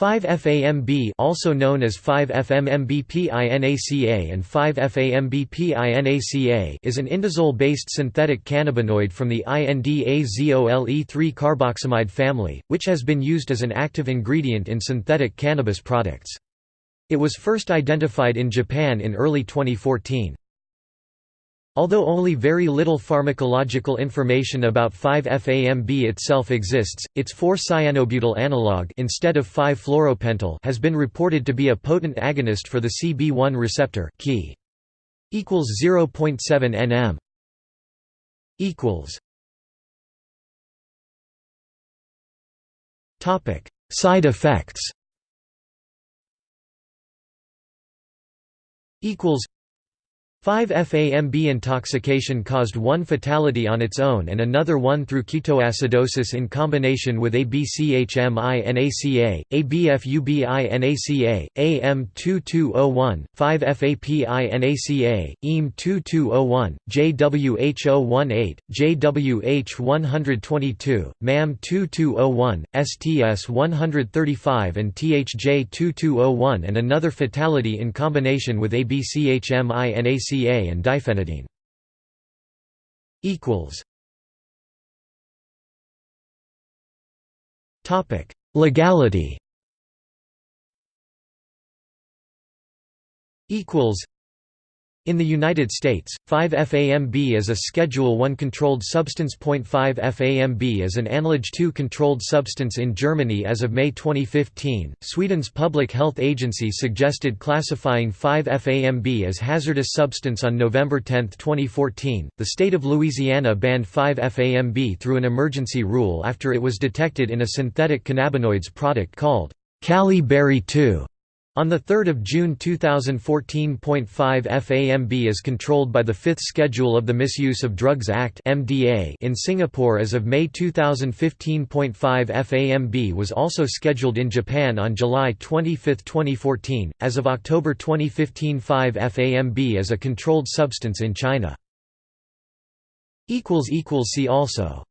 5-FAMB also known as 5-FMMBPINACA and 5-FAMBPINACA is an indazole-based synthetic cannabinoid from the indazole-3-carboxamide family, which has been used as an active ingredient in synthetic cannabis products. It was first identified in Japan in early 2014. Although only very little pharmacological information about 5-FAMB itself exists, its 4-cyanobutyl analog instead of 5-fluoropentyl has been reported to be a potent agonist for the CB1 receptor key. equals 0.7 nm equals Topic: Side effects. Equals 5-FAMB intoxication caused one fatality on its own and another one through ketoacidosis in combination with ABCHMINACA, ABFUBINACA, AM2201, 5-FAPINACA, EAM2201, JWH018, JWH122, MAM2201, STS135 and THJ2201 and another fatality in combination with ABCHMINACA CA and diphenidine. equals Topic: Legality. Equals in the United States, 5-FAMB is a Schedule I controlled substance. 5-FAMB is an ANLAGE 2 controlled substance in Germany as of May 2015. Sweden's Public Health Agency suggested classifying 5-FAMB as hazardous substance on November 10, 2014. The state of Louisiana banned 5-FAMB through an emergency rule after it was detected in a synthetic cannabinoids product called Cali Berry 2. On 3 June 2014 .5 FAMB is controlled by the Fifth Schedule of the Misuse of Drugs Act in Singapore as of May 2015 .5 FAMB was also scheduled in Japan on July 25, 2014, as of October 2015 5 FAMB is a controlled substance in China. See also